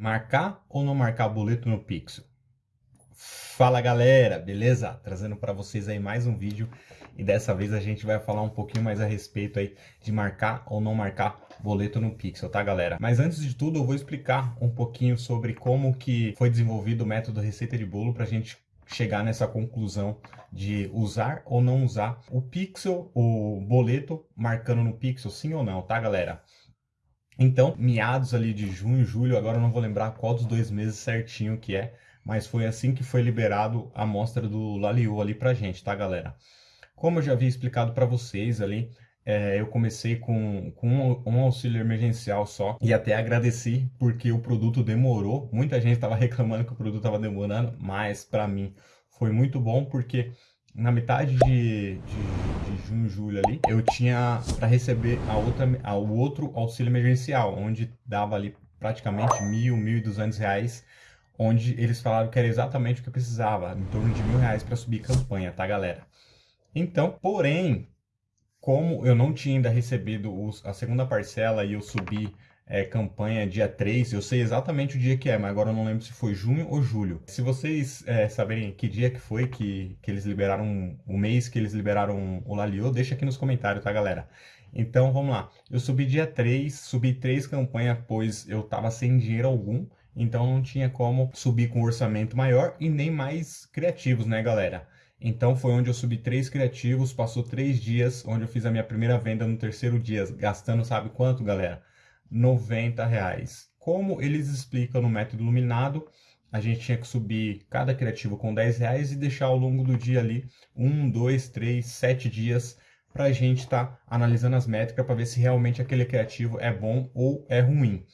Marcar ou não marcar boleto no Pixel? Fala galera, beleza? Trazendo para vocês aí mais um vídeo e dessa vez a gente vai falar um pouquinho mais a respeito aí de marcar ou não marcar boleto no Pixel, tá galera? Mas antes de tudo eu vou explicar um pouquinho sobre como que foi desenvolvido o método receita de bolo para a gente chegar nessa conclusão de usar ou não usar o Pixel, o boleto marcando no Pixel, sim ou não, tá galera? Então, meados ali de junho, julho, agora eu não vou lembrar qual dos dois meses certinho que é, mas foi assim que foi liberado a amostra do Laliu ali pra gente, tá, galera? Como eu já havia explicado para vocês ali, é, eu comecei com, com um, um, auxílio emergencial só e até agradeci porque o produto demorou. Muita gente estava reclamando que o produto estava demorando, mas para mim foi muito bom porque na metade de, de, de, junho, julho ali, eu tinha para receber a outra, a, o outro auxílio emergencial, onde dava ali praticamente mil, mil e duzentos reais, onde eles falaram que era exatamente o que eu precisava, em torno de mil reais para subir campanha, tá galera? Então, porém, como eu não tinha ainda recebido os, a segunda parcela e eu subi é, campanha dia 3, eu sei exatamente o dia que é, mas agora eu não lembro se foi junho ou julho. Se vocês é, saberem que dia que foi que, que eles liberaram, o mês que eles liberaram o Lalio, deixa aqui nos comentários, tá galera? Então vamos lá, eu subi dia 3, subi três campanhas, pois eu tava sem dinheiro algum, então não tinha como subir com um orçamento maior e nem mais criativos, né galera? Então foi onde eu subi três criativos, passou três dias, onde eu fiz a minha primeira venda no terceiro dia, gastando sabe quanto galera? 90 reais. Como eles explicam no método iluminado, a gente tinha que subir cada criativo com 10 reais e deixar ao longo do dia ali, um, dois, três, sete dias, para a gente estar tá analisando as métricas para ver se realmente aquele criativo é bom ou é ruim.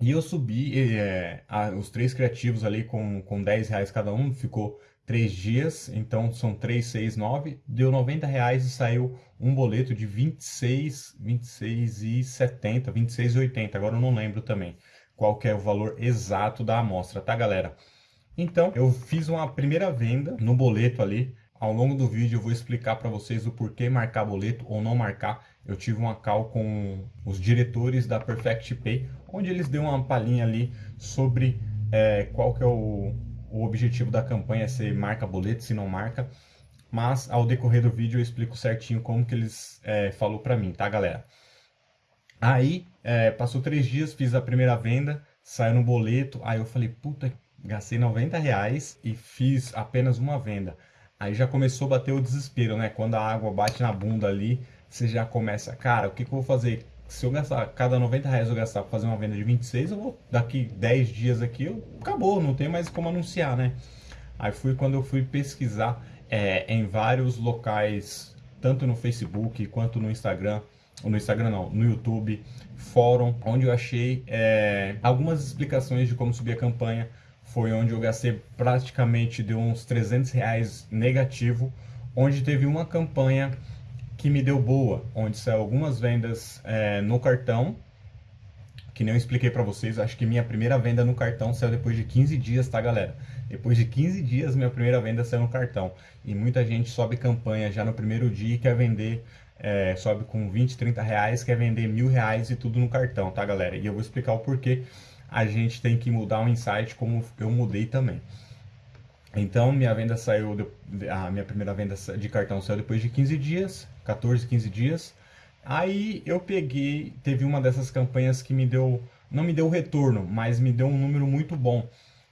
E eu subi é, a, os três criativos ali com, com 10 reais cada um, ficou três dias, então são 3, 6, 9, deu 90 reais e saiu um boleto de 26, 26 e 70, 26 e 80, agora eu não lembro também qual é o valor exato da amostra, tá galera? Então, eu fiz uma primeira venda no boleto ali, ao longo do vídeo eu vou explicar para vocês o porquê marcar boleto ou não marcar. Eu tive uma call com os diretores da Perfect Pay, onde eles deu uma palhinha ali sobre é, qual que é o, o objetivo da campanha é ser marca boleto, se não marca. Mas ao decorrer do vídeo eu explico certinho como que eles é, falou para mim, tá galera? Aí, é, passou três dias, fiz a primeira venda, saiu no boleto, aí eu falei, puta, gastei 90 reais e fiz apenas uma venda. Aí já começou a bater o desespero, né? Quando a água bate na bunda ali, você já começa, cara, o que, que eu vou fazer? Se eu gastar, cada 90 reais eu gastar para fazer uma venda de 26, eu vou, daqui 10 dias aqui, eu, acabou, não tem mais como anunciar, né? Aí fui quando eu fui pesquisar é, em vários locais, tanto no Facebook quanto no Instagram, no Instagram não, no YouTube, fórum, onde eu achei é, algumas explicações de como subir a campanha, foi onde eu gastei praticamente de uns 300 reais negativo, onde teve uma campanha que me deu boa, onde saiu algumas vendas é, no cartão, que nem eu expliquei para vocês, acho que minha primeira venda no cartão saiu depois de 15 dias, tá galera? Depois de 15 dias minha primeira venda saiu no cartão. E muita gente sobe campanha já no primeiro dia e quer vender, é, sobe com 20, 30 reais, quer vender mil reais e tudo no cartão, tá galera? E eu vou explicar o porquê a gente tem que mudar um insight como eu mudei também. Então, minha venda saiu, a minha primeira venda de cartão saiu depois de 15 dias, 14, 15 dias. Aí eu peguei, teve uma dessas campanhas que me deu, não me deu retorno, mas me deu um número muito bom.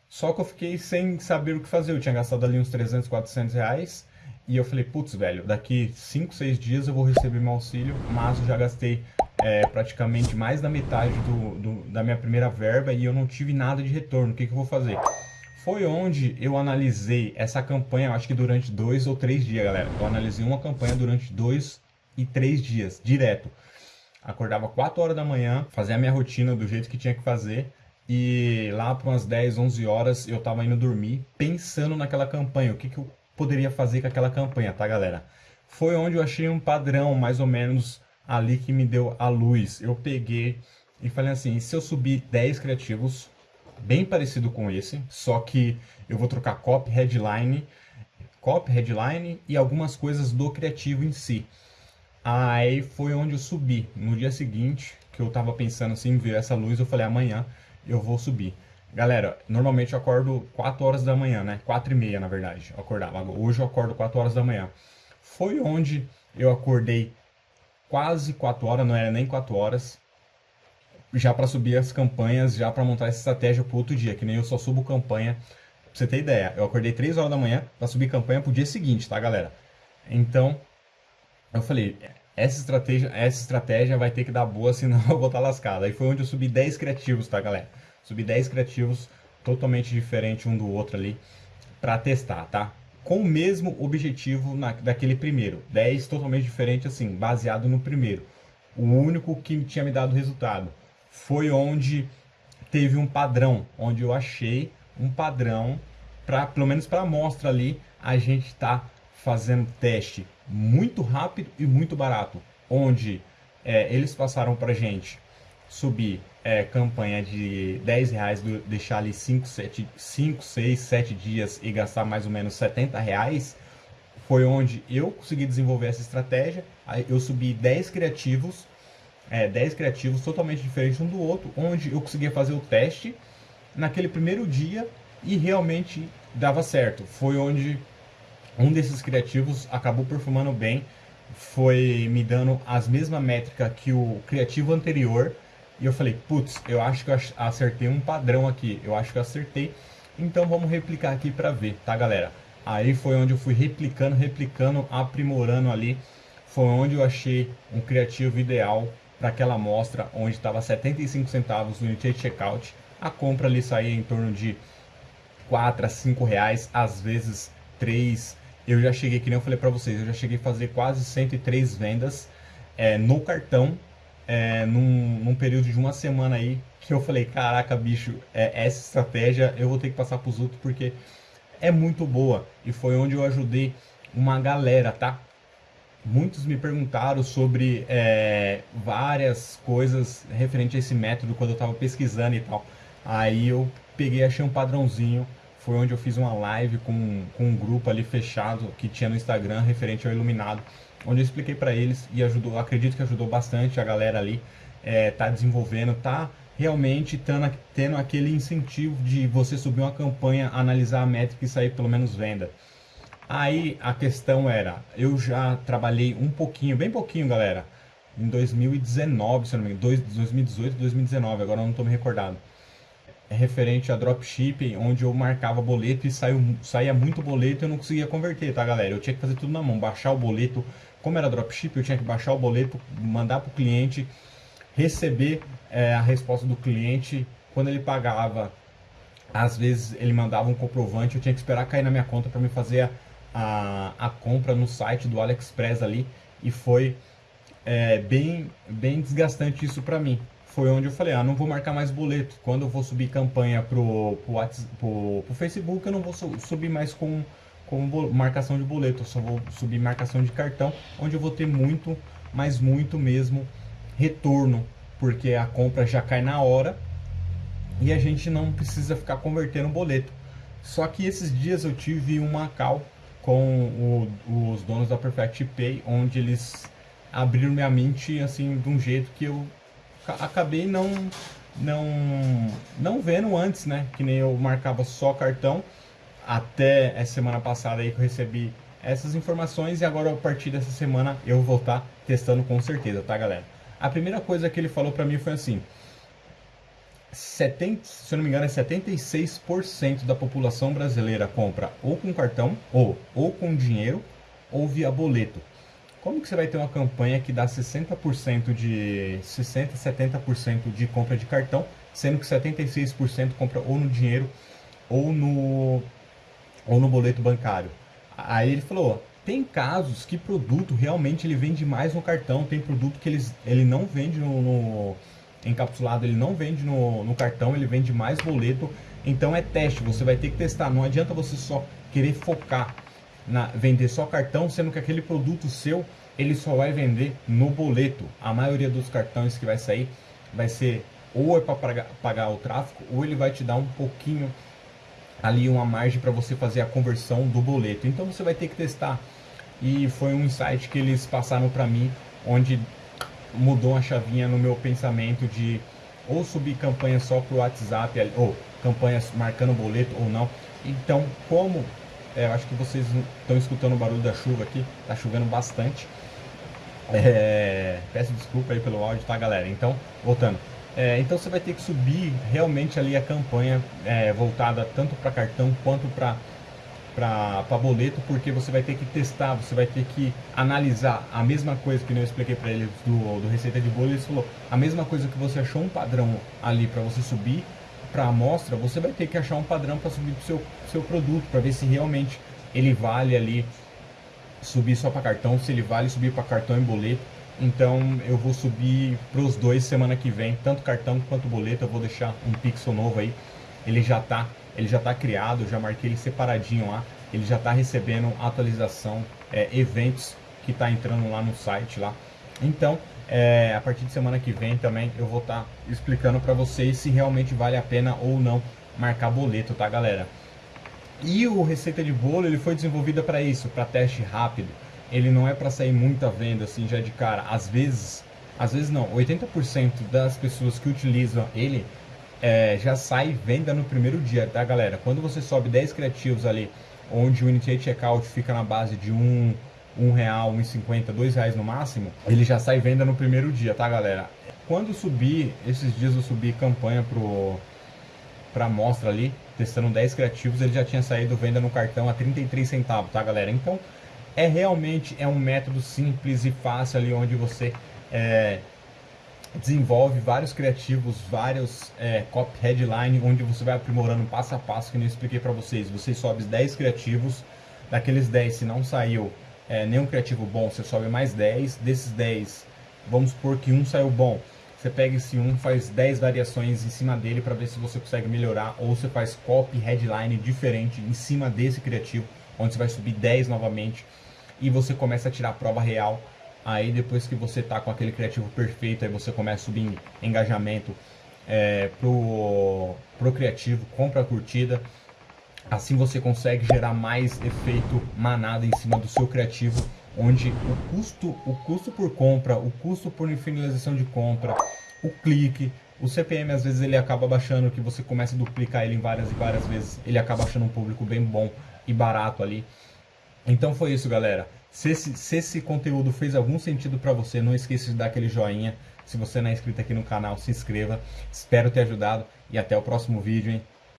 Só que eu fiquei sem saber o que fazer, eu tinha gastado ali uns 300, 400 reais. E eu falei, putz, velho, daqui 5, 6 dias eu vou receber meu auxílio, mas eu já gastei é, praticamente mais da metade do, do, da minha primeira verba e eu não tive nada de retorno. O que, que eu vou fazer? Foi onde eu analisei essa campanha, acho que durante dois ou três dias, galera. Eu analisei uma campanha durante dois e três dias, direto. Acordava 4 horas da manhã, fazia a minha rotina do jeito que tinha que fazer. E lá para umas 10, 11 horas eu tava indo dormir pensando naquela campanha. O que, que eu poderia fazer com aquela campanha, tá, galera? Foi onde eu achei um padrão, mais ou menos, ali que me deu a luz. Eu peguei e falei assim, se eu subir 10 criativos bem parecido com esse, só que eu vou trocar copy, headline, copy, headline e algumas coisas do criativo em si. Aí foi onde eu subi. No dia seguinte, que eu tava pensando assim, ver essa luz, eu falei, amanhã eu vou subir. Galera, normalmente eu acordo 4 horas da manhã, né? 4 e meia, na verdade, eu acordava. Hoje eu acordo 4 horas da manhã. Foi onde eu acordei quase 4 horas, não era nem 4 horas, já para subir as campanhas, já para montar essa estratégia para outro dia, que nem eu só subo campanha. Pra você ter ideia, eu acordei 3 horas da manhã para subir campanha pro dia seguinte, tá, galera? Então, eu falei, essa estratégia, essa estratégia vai ter que dar boa, senão eu vou estar tá lascado. Aí foi onde eu subi 10 criativos, tá, galera? Subi 10 criativos totalmente diferente um do outro ali para testar, tá? Com o mesmo objetivo na, daquele primeiro. 10 totalmente diferente, assim, baseado no primeiro. O único que tinha me dado resultado foi onde teve um padrão, onde eu achei um padrão para, pelo menos para a amostra ali, a gente está fazendo teste muito rápido e muito barato, onde é, eles passaram para gente subir é, campanha de 10 reais, deixar ali 5, 7, 5, 6, 7 dias e gastar mais ou menos 70 reais, foi onde eu consegui desenvolver essa estratégia. Eu subi 10 criativos, é, 10 criativos totalmente diferentes um do outro, onde eu conseguia fazer o teste naquele primeiro dia e realmente dava certo. Foi onde um desses criativos acabou performando bem, foi me dando as mesmas métricas que o criativo anterior. E eu falei, putz, eu acho que eu acertei um padrão aqui, eu acho que eu acertei. Então vamos replicar aqui para ver, tá galera? Aí foi onde eu fui replicando, replicando, aprimorando ali. Foi onde eu achei um criativo ideal para aquela amostra, onde estava 75 centavos no Unity Checkout. A compra ali saía em torno de 4 a 5 reais, às vezes 3 eu já cheguei, que nem eu falei para vocês, eu já cheguei a fazer quase 103 vendas é, no cartão, é, num, num, período de uma semana aí, que eu falei, caraca, bicho, é, essa estratégia eu vou ter que passar para os outros, porque é muito boa. E foi onde eu ajudei uma galera, tá? Muitos me perguntaram sobre é, várias coisas referente a esse método quando eu estava pesquisando e tal. Aí eu peguei, achei um padrãozinho, foi onde eu fiz uma live com, com um grupo ali fechado que tinha no Instagram referente ao Iluminado, onde eu expliquei para eles e ajudou, acredito que ajudou bastante a galera ali, é, tá desenvolvendo, tá realmente tendo, tendo aquele incentivo de você subir uma campanha, analisar a métrica e sair pelo menos venda. Aí a questão era, eu já trabalhei um pouquinho, bem pouquinho galera, em 2019, se não me engano, 2018, 2019, agora eu não estou me recordado. Referente a dropshipping, onde eu marcava boleto e saiu, saía muito boleto e eu não conseguia converter, tá galera? Eu tinha que fazer tudo na mão, baixar o boleto, como era dropshipping, eu tinha que baixar o boleto, mandar para o cliente, receber é, a resposta do cliente, quando ele pagava, às vezes ele mandava um comprovante, eu tinha que esperar cair na minha conta para me fazer a, a, a, compra no site do AliExpress ali, e foi é, bem, bem desgastante isso para mim foi onde eu falei, ah, não vou marcar mais boleto. Quando eu vou subir campanha pro, pro, WhatsApp, pro, pro Facebook, eu não vou subir mais com, com marcação de boleto, eu só vou subir marcação de cartão, onde eu vou ter muito, mas muito mesmo retorno, porque a compra já cai na hora e a gente não precisa ficar convertendo boleto. Só que esses dias eu tive uma call com o, os donos da Perfect Pay, onde eles abriram minha mente assim de um jeito que eu acabei não não não vendo antes, né? Que nem eu marcava só cartão até essa semana passada aí que eu recebi essas informações e agora a partir dessa semana eu vou estar tá testando com certeza, tá, galera? A primeira coisa que ele falou para mim foi assim: 70, se eu não me engano, é 76% da população brasileira compra ou com cartão, ou, ou com dinheiro, ou via boleto. Como que você vai ter uma campanha que dá 60% de 60, 70% de compra de cartão, sendo que 76% compra ou no dinheiro ou no ou no boleto bancário? Aí ele falou, tem casos que produto realmente ele vende mais no cartão, tem produto que eles, ele não vende no, no encapsulado, ele não vende no, no cartão, ele vende mais boleto. Então é teste, você vai ter que testar. Não adianta você só querer focar na vender só cartão, sendo que aquele produto seu ele só vai vender no boleto. A maioria dos cartões que vai sair vai ser ou é para pagar, o tráfego ou ele vai te dar um pouquinho ali uma margem para você fazer a conversão do boleto. Então você vai ter que testar. E foi um insight que eles passaram para mim, onde mudou a chavinha no meu pensamento de ou subir campanha só pro WhatsApp, ou campanhas marcando boleto ou não. Então, como é, eu acho que vocês estão escutando o barulho da chuva aqui, tá chovendo bastante. É, peço desculpa aí pelo áudio, tá galera? Então, voltando. É, então você vai ter que subir realmente ali a campanha é, voltada tanto para cartão quanto para para boleto, porque você vai ter que testar, você vai ter que analisar a mesma coisa que eu expliquei para eles do, do Receita de Bolo, eles falou, a mesma coisa que você achou um padrão ali para você subir para a amostra, você vai ter que achar um padrão para subir para o seu, seu produto, para ver se realmente ele vale ali subir só para cartão, se ele vale subir para cartão e boleto. Então eu vou subir para os dois semana que vem, tanto cartão quanto boleto. Eu vou deixar um pixel novo aí. Ele já tá, ele já tá criado, já marquei ele separadinho lá. Ele já está recebendo atualização, é, eventos que está entrando lá no site lá. Então, é, a partir de semana que vem também eu vou estar tá explicando para vocês se realmente vale a pena ou não marcar boleto, tá galera? E o Receita de Bolo ele foi desenvolvida para isso, para teste rápido. Ele não é para sair muita venda assim já de cara. Às vezes, às vezes não, 80% das pessoas que utilizam ele é, já sai venda no primeiro dia, tá galera? Quando você sobe 10 criativos ali, onde o Initiate Checkout fica na base de um, um real, um cinquenta, dois reais no máximo, ele já sai venda no primeiro dia, tá galera? Quando subir, esses dias eu subi campanha pro para amostra ali, testando 10 criativos, ele já tinha saído venda no cartão a 33 centavos, tá galera? Então, é realmente é um método simples e fácil ali onde você é, desenvolve vários criativos, vários é, copy headline, onde você vai aprimorando passo a passo, que eu expliquei para vocês. Você sobe 10 criativos, daqueles 10, se não saiu é, nenhum criativo bom, você sobe mais 10, desses 10, vamos supor que um saiu bom, você pega esse um, faz 10 variações em cima dele para ver se você consegue melhorar, ou você faz copy, headline diferente em cima desse criativo, onde você vai subir 10 novamente, e você começa a tirar a prova real. Aí depois que você tá com aquele criativo perfeito, aí você começa a subir engajamento é, pro, pro criativo, compra a curtida. Assim você consegue gerar mais efeito manada em cima do seu criativo onde o custo, o custo por compra, o custo por finalização de compra, o clique, o CPM às vezes ele acaba baixando, que você começa a duplicar ele em várias e várias vezes, ele acaba achando um público bem bom e barato ali. Então foi isso, galera. Se esse, se esse conteúdo fez algum sentido para você, não esqueça de dar aquele joinha. Se você não é inscrito aqui no canal, se inscreva. Espero ter ajudado e até o próximo vídeo, hein?